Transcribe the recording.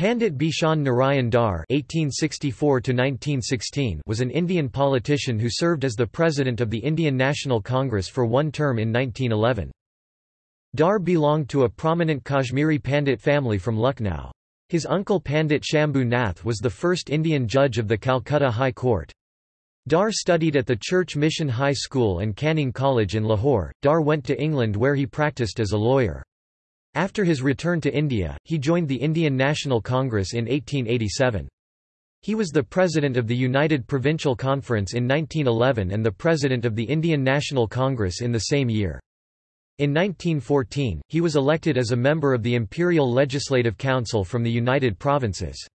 Pandit Bishan Narayan Dar (1864–1916) was an Indian politician who served as the president of the Indian National Congress for one term in 1911. Dar belonged to a prominent Kashmiri Pandit family from Lucknow. His uncle Pandit Shambhu Nath was the first Indian judge of the Calcutta High Court. Dar studied at the Church Mission High School and Canning College in Lahore. Dar went to England where he practiced as a lawyer. After his return to India, he joined the Indian National Congress in 1887. He was the president of the United Provincial Conference in 1911 and the president of the Indian National Congress in the same year. In 1914, he was elected as a member of the Imperial Legislative Council from the United Provinces.